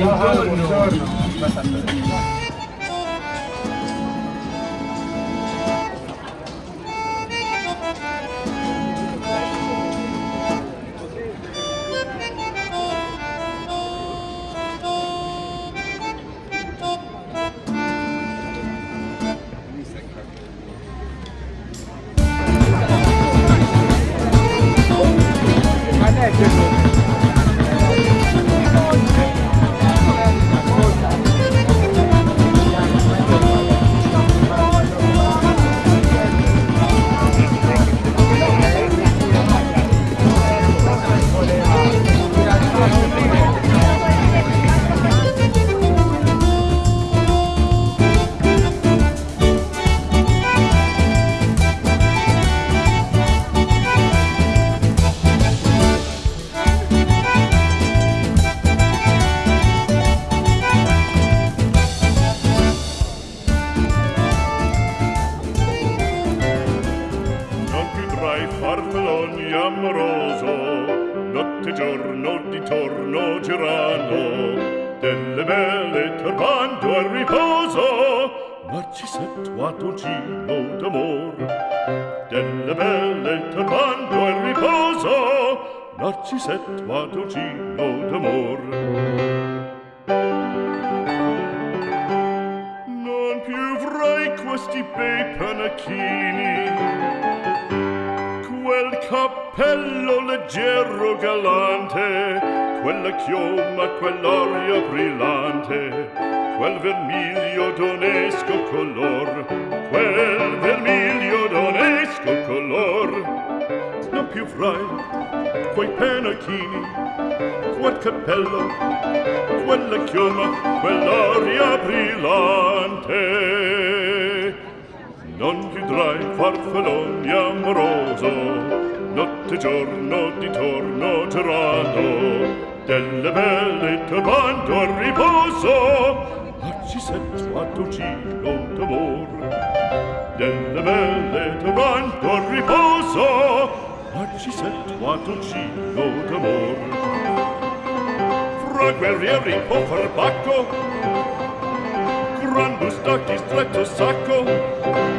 Buongiorno. amoroso notte giorno di torno girano delle belle turbando al riposo Narcisetto a dolcino d'amor. Delle belle turbando al riposo Narcisetto a dolcino d'amor. Non più avrai questi bei panacchini bello, leggero, galante, quella chioma, quell'aria brillante, quel vermiglio d'onesco color, quel vermiglio d'onesco color. Non più frai quei penachini, quel cappello, quella chioma, quell'aria brillante. Non vedrai farfalloni amoroso, notte giorno di torno girano delle belle turbando a riposo ma ci sento a tocino d'amor. Delle belle turbando a riposo ma ci sento a tocino d'amor. Fra guerrieri far bacco gran bustacchi stretto sacco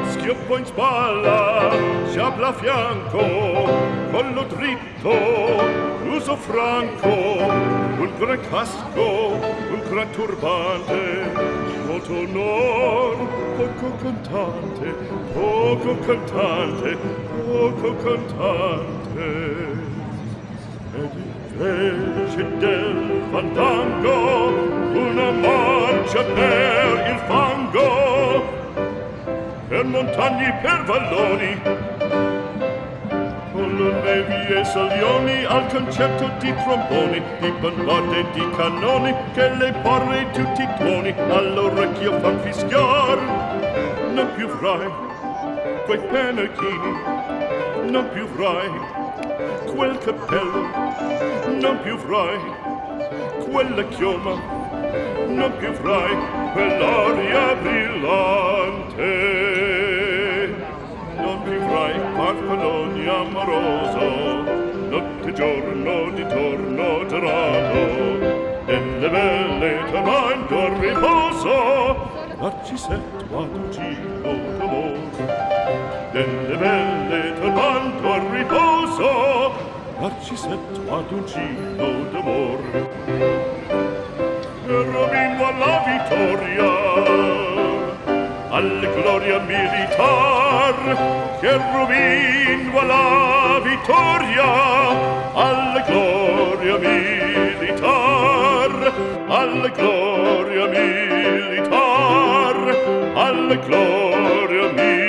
schioppo in spalla sciabla fianco, collo dritto, uso franco, un gran casco, un gran turbante, molto onor, poco cantante, poco cantante, poco cantante. Ed invece del fandango una marcia per montagni per valloni. Con le nevi e salioni al concerto di tromboni di bombarde e di cannoni che le porre tutti i tuoni all'orecchio fan fischiar. Non più frai quei penachini non più frai quel cappello non più frai quella chioma non più frai quell'aria brillante splendor riposo narcisetto aducillo d'amor delle belle turbando al riposo narcisetto aducillo d'amor cherubino alla vittoria alla gloria militar. Cherubino alla vittoria alla gloria militar alle gloria mia.